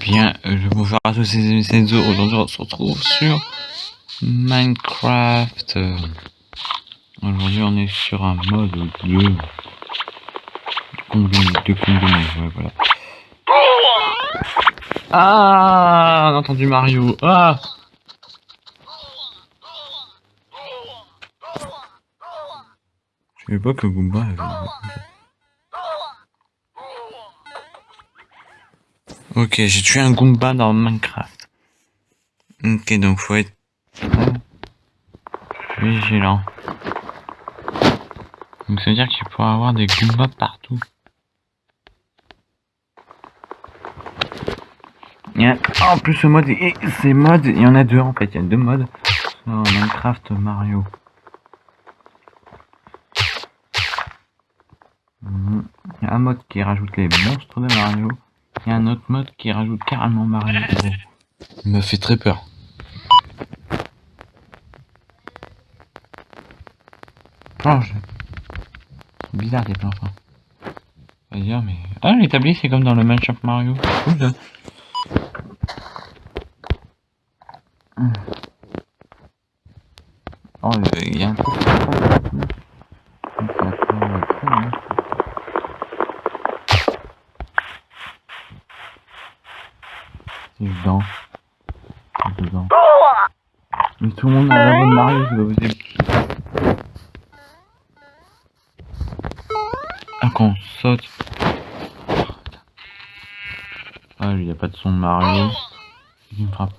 bien, je bonjour à tous, c'est Senzo. Aujourd'hui, on se retrouve sur Minecraft. Aujourd'hui, on est sur un mode de combiné, de combiné, ouais, voilà. Ah, on a entendu Mario. Ah. Je savais pas que Goomba. Ok, j'ai tué un Goomba dans Minecraft. Ok, donc faut être vigilant. Donc ça veut dire qu'il pourra avoir des Goombas partout. En plus ce mode, et ces modes, il y en a deux en fait, il y a deux modes. Minecraft Mario. Mhm. Il y a un mode qui rajoute les monstres de Mario. Il y a un autre mode qui rajoute carrément Mario. Il me fait très peur. Planche. Bizarre des planches. Hein. dire mais... Ah l'établi c'est comme dans le Minecraft Mario. Cool, Oh, il y a un truc. C'est dedans. C'est dedans. Mais tout le monde a la bonne Mario, c'est pas possible. Ah, qu'on saute. Ah, lui, il n'y a pas de son de Mario. Il me frappe.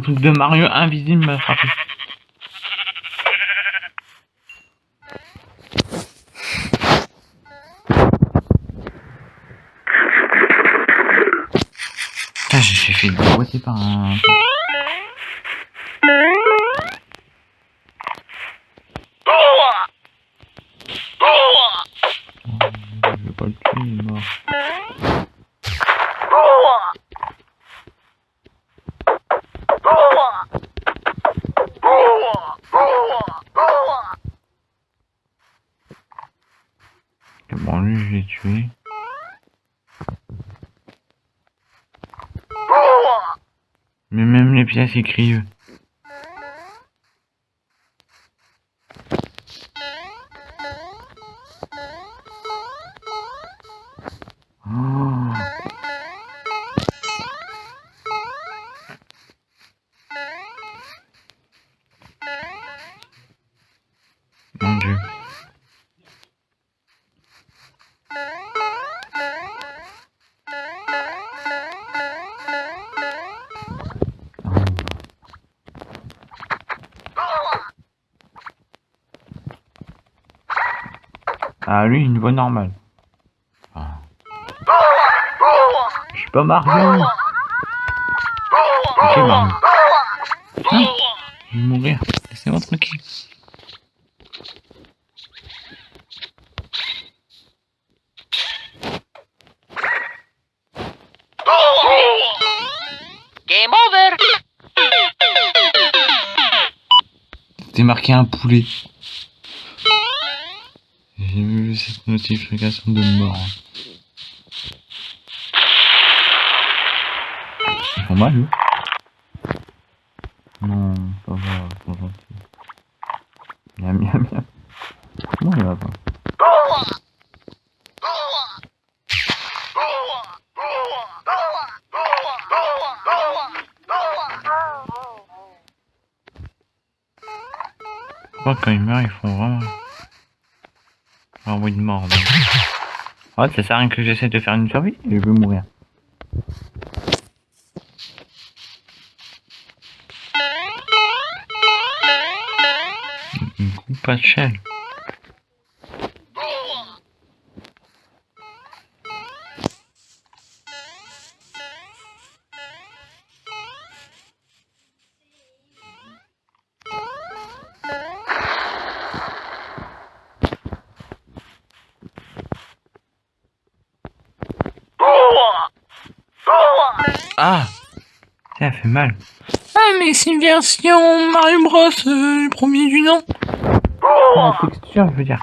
Un truc de Mario invisible m'a frappé. Ah, j'ai fait déboîter par un... Je vais pas le tuer, il est mort. Bon, lui, je l'ai tué. Mais même les pièces, ils Ah, lui, une voix normale. Ah. Je suis pas Mario. Ok, Mario. Hein je vais mourir. Laissez-moi tranquille. Game over C'était marqué un poulet. J'ai vu cette notification de mort. Ils font mal, eux Non, ça va, c'est gentil. Miam, miam, miam. Non, il va pas. Quand ils meurent, ils font vraiment... bruit de mort. Ouais, ça sert à rien que j'essaie de faire une survie et je vais mourir. Une coupe Ah Ça fait mal. Ah mais c'est une version Mario Bros, euh, le premier du nom. En texture, je veux dire.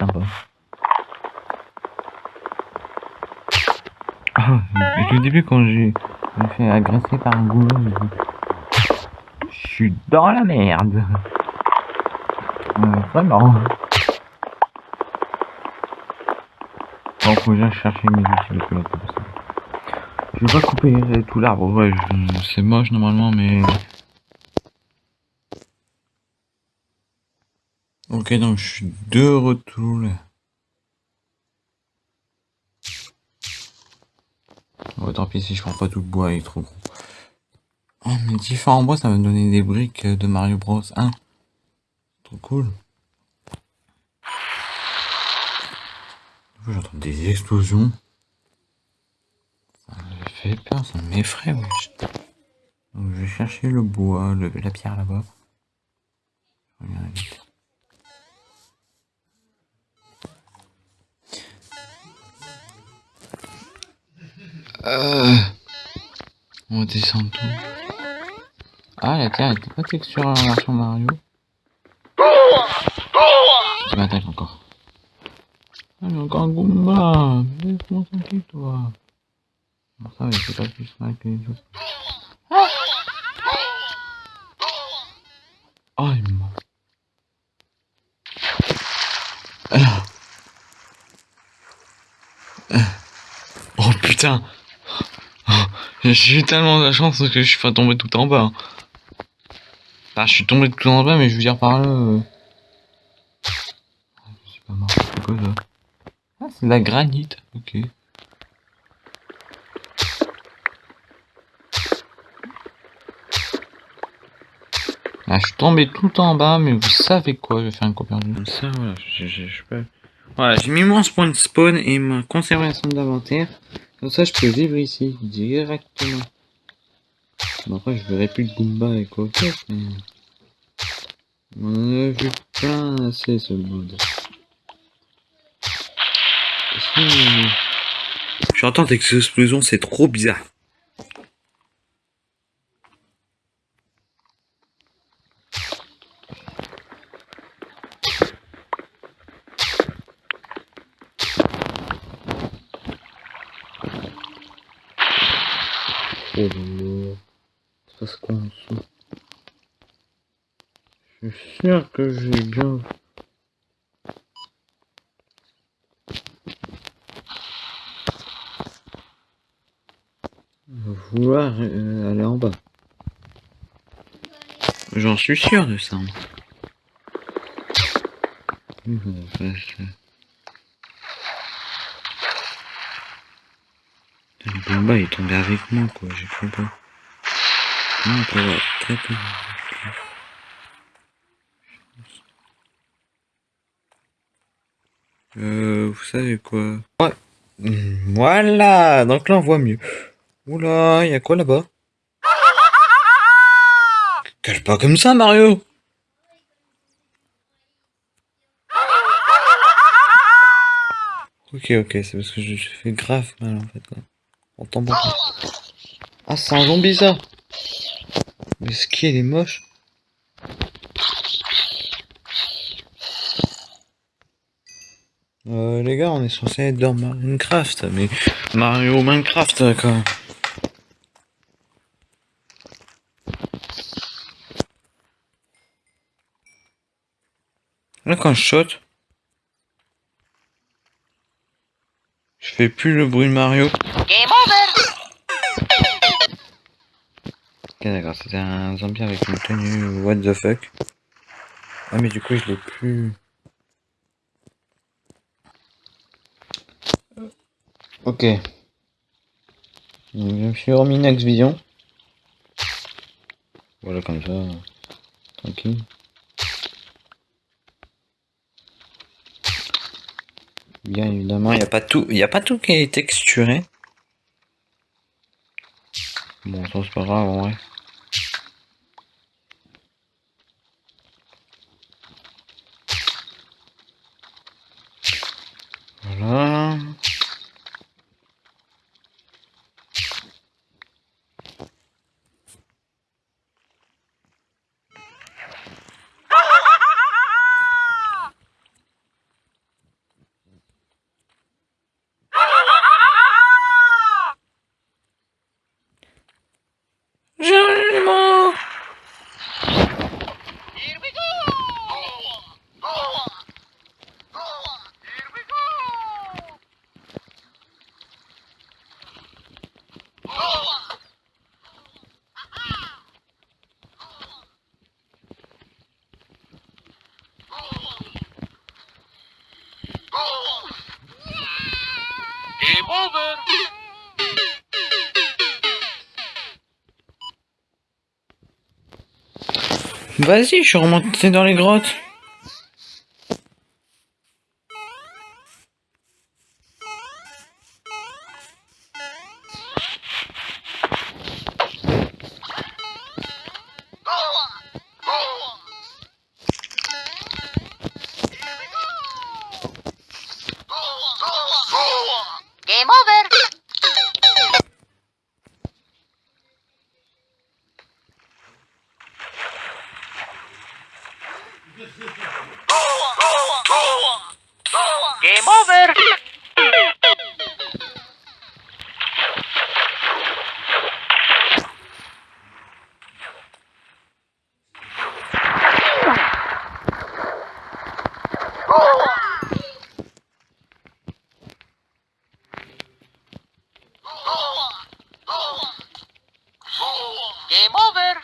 Sympa. Ah, et au début quand j'ai me fait agresser par un goulot, je suis dans la merde. Ouais, vraiment. Bon, faut que j'aille chercher mes outils de pilote. Je vais pas couper euh, tout l'arbre, ouais, c'est moche normalement, mais... Ok, donc je suis de retour tant pis si je prends pas tout le bois, il est trop gros. Oh, mais différents bois, ça va me donner des briques de Mario Bros 1. Trop cool. J'entends des explosions. Fait peur, ça m'effraie, wesh. Donc je vais chercher le bois, le, la pierre là-bas. Euh... On va descendre tout. Ah, la terre était pas texturée en version Mario. Tu m'attaques encore. Ah, mais encore un Goomba Laisse-moi toi? Autres. Oh, il. Ah. Ah. Oh putain J'ai eu tellement de chance que je suis pas tombé tout en bas. Enfin, je suis tombé tout en bas, mais je veux dire par là... euh, Je suis pas mort. C'est quoi ça Ah, c'est de la granite. Ok. Ah, je suis tombé tout en bas, mais vous savez quoi, je vais faire un coup perdu. Comme ça, voilà, je, je, je peux... Voilà, j'ai mis mon spawn spawn et ma conservation d'inventaire. Comme ça, je peux vivre ici, directement. Bon, après, je verrai plus de Goomba et quoi que, mais... On en a vu plein assez, ce mode. J'entends des explosions, c'est trop bizarre. Dessous Je suis sûr que j'ai bien... Vouloir euh, aller en bas. J'en suis sûr de ça la vache. Putain, Le Bomba il est tombé avec moi quoi, j'ai cru pas. Non, on peut voir très. Euh, vous savez quoi? Ouais. Voilà, donc là on voit mieux. Oula, y a quoi là-bas? Cale pas comme ça Mario? Ok, ok, c'est parce que je fais grave mal en fait. Ah, c'est un zombie ça Mais ce qui est moche Euh, les gars, on est censé être dans Minecraft, mais Mario Minecraft, quoi. Là, quand je saute, je fais plus le bruit de Mario. Ok d'accord, c'était un zombie avec une tenue what the fuck. Ah mais du coup je l'ai plus... Ok. Je me suis remis next vision. Voilà comme ça. Tranquille. Bien évidemment, il n'y a pas tout. Il a pas tout qui est texturé. Bon, ça c'est pas grave en vrai. Voilà. Vas-y, je suis remonté dans les grottes. Game over!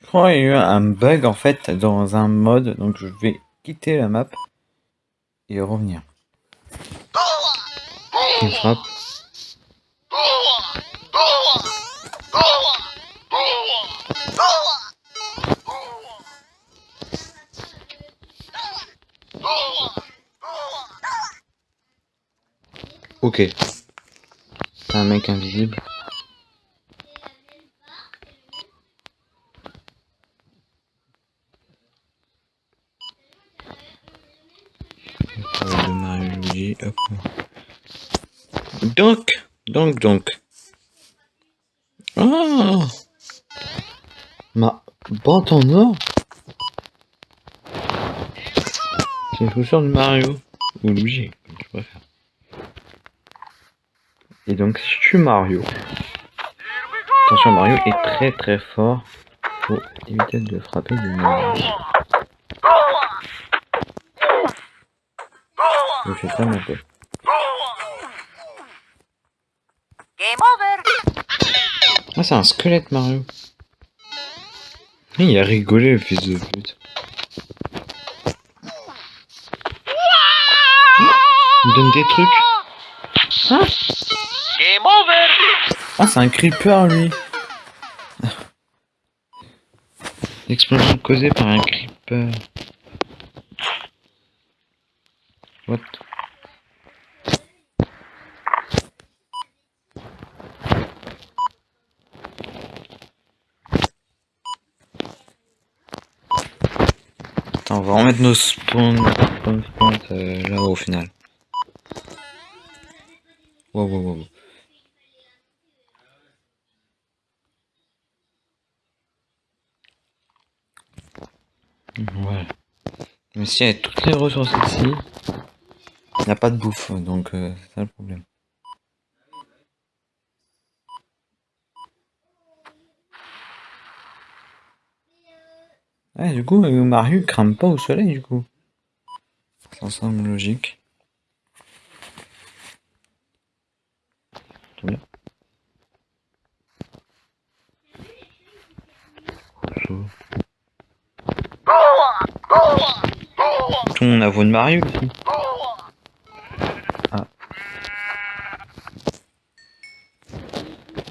Je crois qu'il y a eu un bug en fait dans un mode, donc je vais quitter la map et revenir. Il frappe. Ok. C'est un mec invisible. de Mario Luigi, hop. Donc, donc, donc. Ah Ma botte en or C'est une chaussure de Mario. Ou Luigi, je préfère. Et donc, si je suis Mario. Attention, Mario est très très fort. Faut éviter de frapper de Mario. Je. Game over! Ah, c'est un squelette, Mario. Il a rigolé, le fils de pute. Il donne des trucs. Game over! Ah, c'est un creeper, lui. L'explosion causée par un creeper. What Remettre nos spawns, spawn, spawn, euh, là au final. Wow, wow. wow. Voilà. Mais si avec toutes les ressources ici, il n'y a pas de bouffe, donc euh, c'est ça le problème. Ouais, du coup, euh, Mario crame pas au soleil, du coup. Ça semble logique. Tout bien. Tout le monde a de Mario aussi. Ah.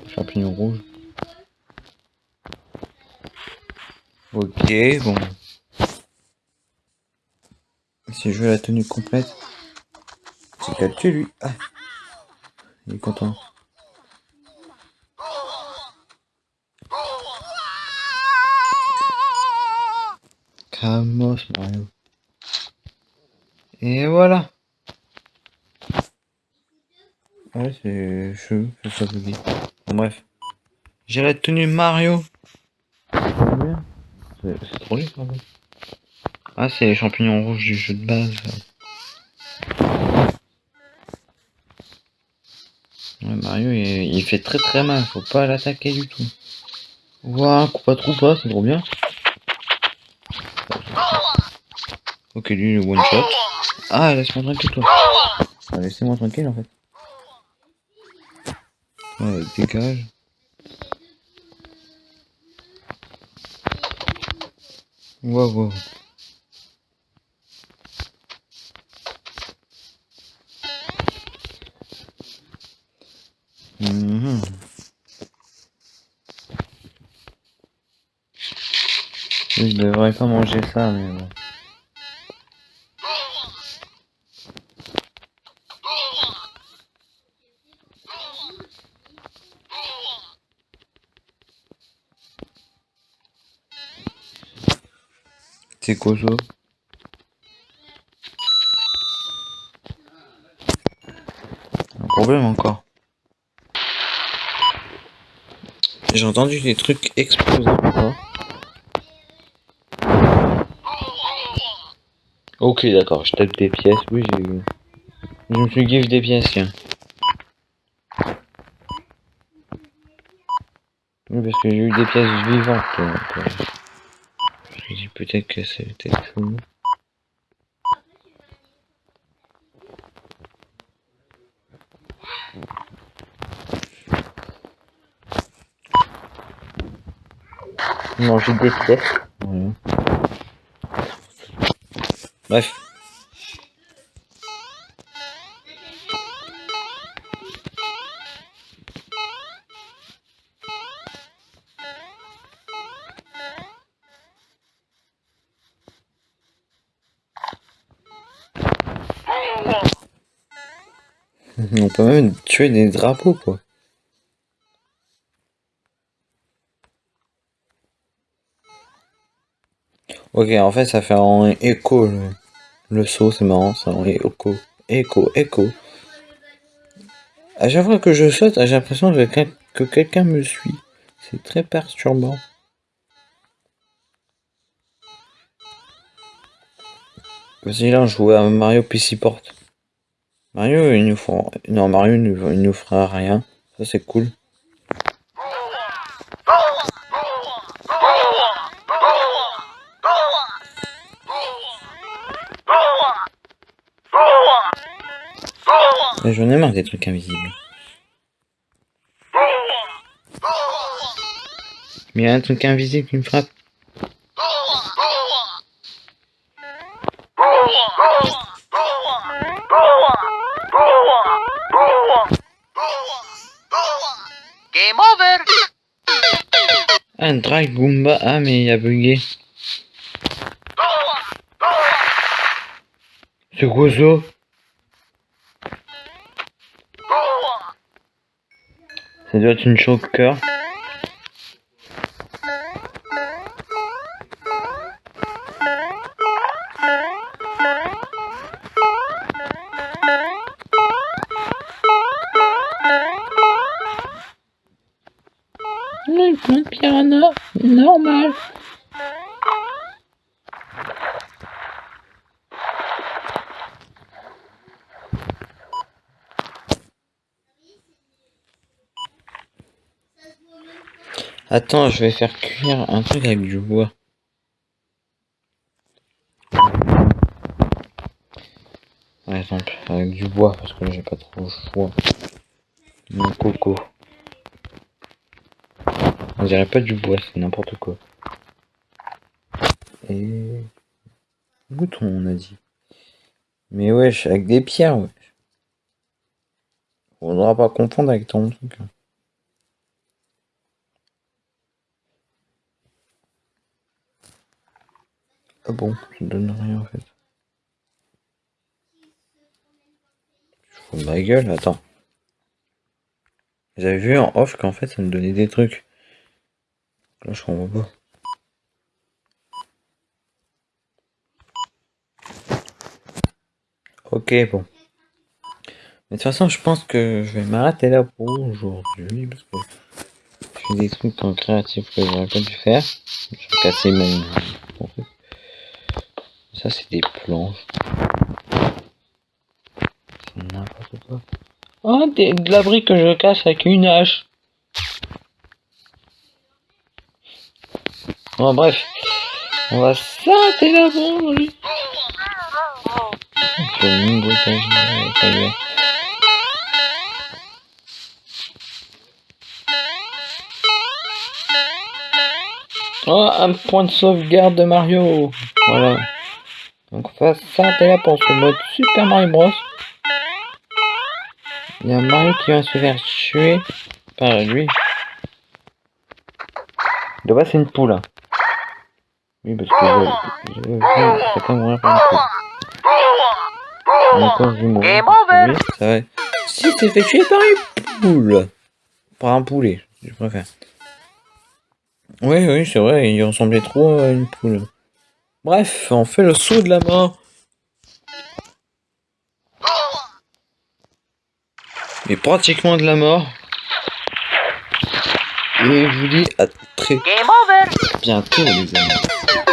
Champignon rouge. Ok, bon. Si je veux la tenue complète, c'est qu'elle tue lui? Ah. Il est content. Calmos Mario. Et voilà. Ouais, c'est cheveux, c'est ça buggy. Bon, bref. J'ai la tenue Mario. C'est trop quand même. Ah, c'est les champignons rouges du jeu de base. Mario, il, il fait très très mal. Faut pas l'attaquer du tout. Ouah, coupe pas trop pas, c'est trop bien. Ok, lui, le one shot. Ah, laisse-moi tranquille, toi. Ah, Laissez-moi tranquille, en fait. Ouais, dégage. Wow. Mhm. Je devrais pas manger ça, mais bon. C'est quoi Un problème encore. J'ai entendu des trucs exploser. Ok, d'accord, je tape des pièces. Oui, j'ai eu. Je me suis give des pièces, tiens. Oui, parce que j'ai eu des pièces vivantes. euh, Peut-être que c'est. Non, j'ai des pièces. Bref. Peut même tuer des drapeaux, quoi. Ok, en fait, ça fait en écho le, saut, c'est marrant, ça en écho. Écho, écho. À chaque fois que je saute, j'ai l'impression que, quel- que quelqu'un me suit. C'est très perturbant. Vas-y, là, on jouait à Mario PC Port. Mario, il nous fera... Non, Mario, nous, fera rien. Ça, c'est cool. J'en ai marre des trucs invisibles. Mais il y a un truc invisible qui me frappe. Un drag Goomba. Ah, mais il a bugué. C'est quoi ça? Ça doit être une choker. Le piranha, normal. Attends, je vais faire cuire un truc avec du bois. Par exemple, avec du bois, parce que j'ai pas trop le choix. Mon coco. On dirait pas du bois, c'est n'importe quoi. Et... Bouton, on a dit. Mais wesh, avec des pierres, wesh. Faudra pas confondre avec ton truc. Ah bon, ça donne rien en fait. Je fous ma gueule, attends. J'avais vu en off qu'en fait ça me donnait des trucs. Là je comprends pas. Ok, bon. Mais de toute façon, je pense que je vais m'arrêter là pour aujourd'hui. Parce que je fais des trucs en créatif que j'aurais pas dû faire. Je vais casser truc. Ça, c'est des planches. C'est n'importe quoi. Oh, de la brique que je casse avec une hache. Bon, bref. On va s'arrêter là pour. Oh, un point de sauvegarde de Mario. Voilà. Donc on va s'arrêter là pour ce mode Super Mario Bros. Il y a Mario qui va se faire tuer par lui. De base c'est une poule. hein. Oui parce que je, je, je, mourir par une poule. Encore je mourir. Lui, ça va. Si t'es fait tuer par une poule. Par un poulet, je préfère. Oui, oui, c'est vrai, il ressemblait trop à une poule. Bref, on fait le saut de la mort. Et pratiquement de la mort. Et je vous dis à très Game over. bientôt les amis.